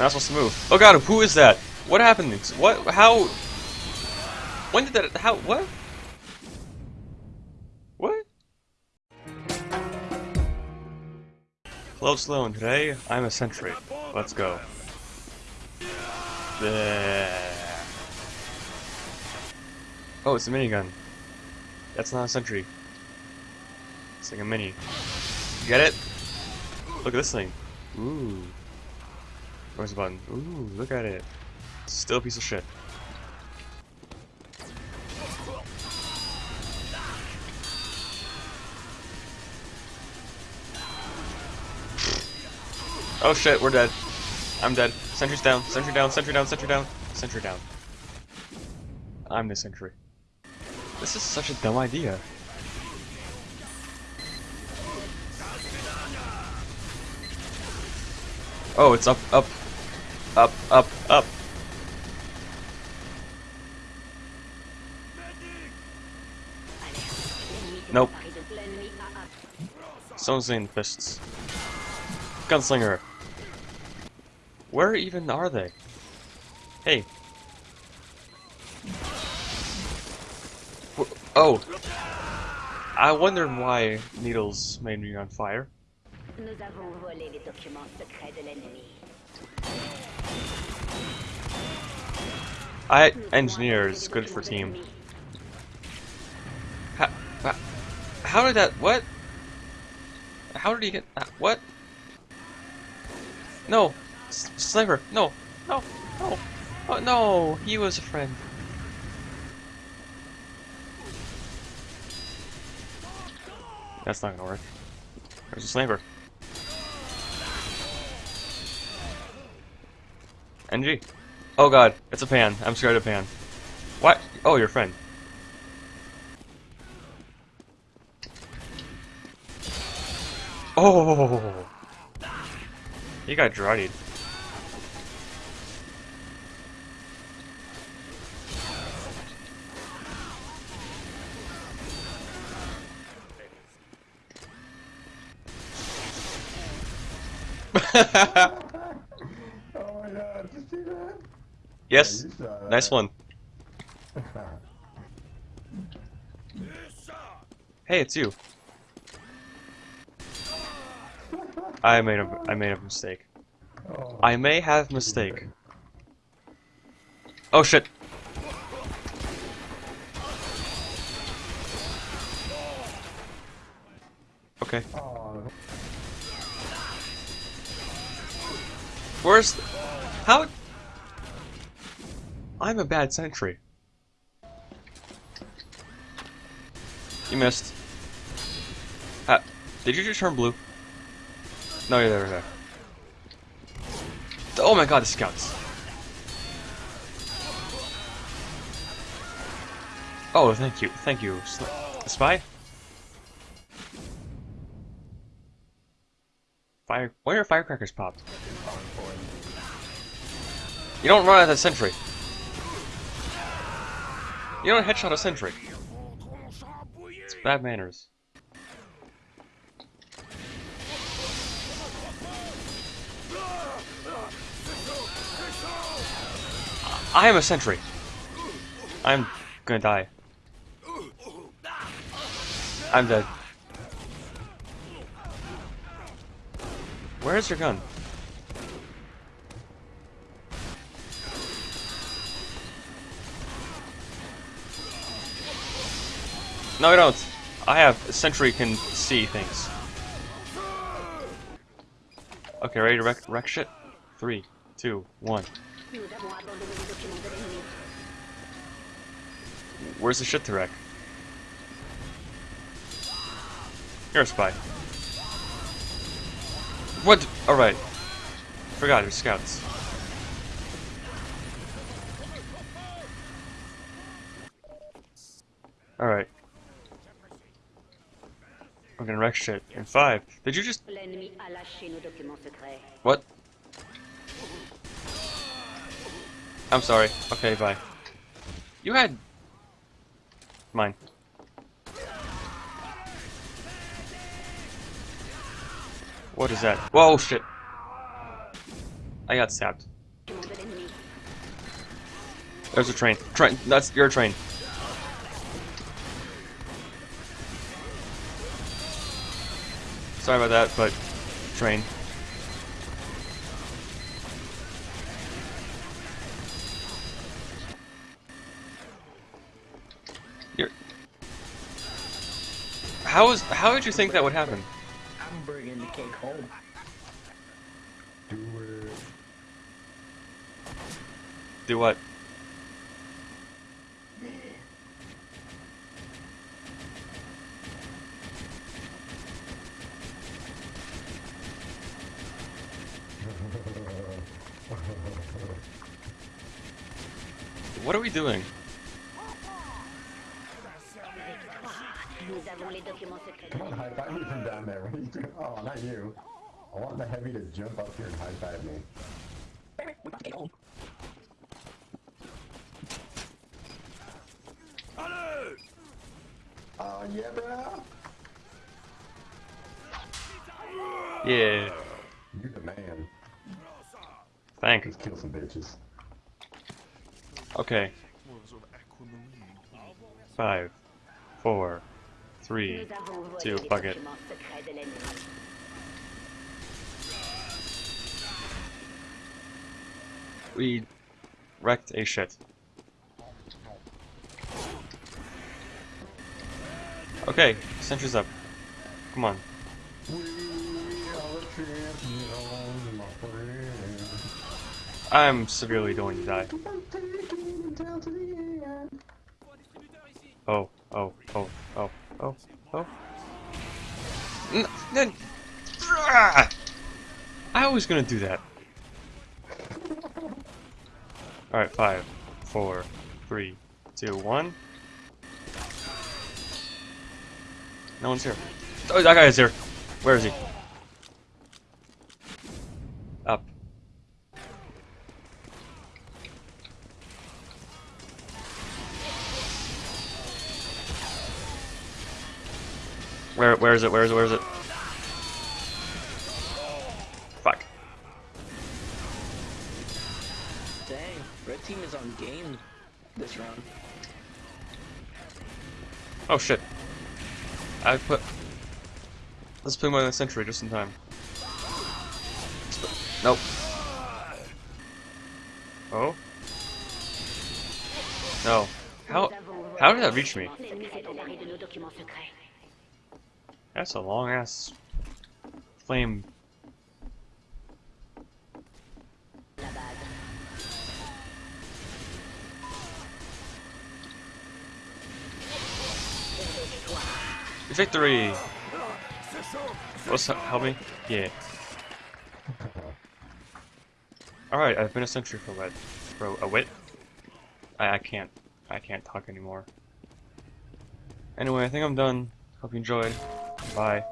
not supposed to move. Oh god, who is that? What happened? What? How? When did that? How? What? What? Hello, Slow, and today I'm a sentry. Let's go. Bleh. Oh, it's a minigun. That's not a sentry. It's like a mini. Get it? Look at this thing. Ooh. Where's the button? Ooh, look at it. Still a piece of shit. Oh shit, we're dead. I'm dead. Sentry's down, sentry down, sentry down, sentry down, sentry down. I'm the sentry. This is such a dumb idea. Oh, it's up, up, up, up, up. Nope. Someone's in fists. Gunslinger. Where even are they? Hey. Oh. I wondered why needles made me on fire. I engineer is good for team. How, how did that? What? How did he get? Uh, what? No, S sniper! No, no, no! Oh no! He was a friend. That's not gonna work. There's a sniper. NG. Oh god, it's a pan. I'm scared of pan. What? Oh, your friend. Oh! He got druddied. Yes. Uh, nice one. hey, it's you. I made a I made a mistake. Oh. I may have mistake. Oh shit. Okay. Oh. Where's how I'm a bad sentry. You missed. Uh, did you just turn blue? No, you're there, there. Oh my god, the scouts. Oh, thank you, thank you. Spy? Fire. Why are firecrackers popped? You don't run out of the sentry. You don't headshot a sentry. It's bad manners. I am a sentry. I'm gonna die. I'm dead. Where's your gun? No, I don't. I have Sentry can see things. Okay, ready to wreck, wreck shit? Three, two, one. Where's the shit to wreck? You're a spy. What? Alright. Forgot, you're scouts. Alright. We're gonna wreck shit in five. Did you just... What? I'm sorry. Okay, bye. You had... Mine. What is that? Whoa, shit. I got sapped. There's a train. Train. That's your train. Sorry about that, but train. You're. How is? How did you think that would happen? I'm bringing the cake home. Do it. Do what? What are we doing? Nous avons les documents secrets. Come on, high five me from down there. What are you doing? Oh, not you. I want the heavy to jump up here and high five me. Baby, we got the cake home. Oh yeah, bro. Yeah. You the man. Thanks. Let's kill some bitches. Okay. Five, four, three, two, l'ennemi. We wrecked a shit. Okay, sentry's up. Come on. I'm severely going to die. I'm taking it down to the end. Oh, oh, oh, oh, oh, oh. N n- Ah! I was gonna do that. Alright, five, four, three, two, one. No one's here. Oh, that guy is here. Where is he? Where where is it? Where is it? Where is it? Fuck. Dang, red team is on game this round. Oh shit. I put Let's play my sentry just in time. Nope. Oh? No. How Nous avons volé how did that reach me? That's a long ass flame. Victory! What's help me? Yeah. Alright, I've been a sentry for what? For a wit? I, I can't. I can't talk anymore. Anyway, I think I'm done. Hope you enjoyed. Bye.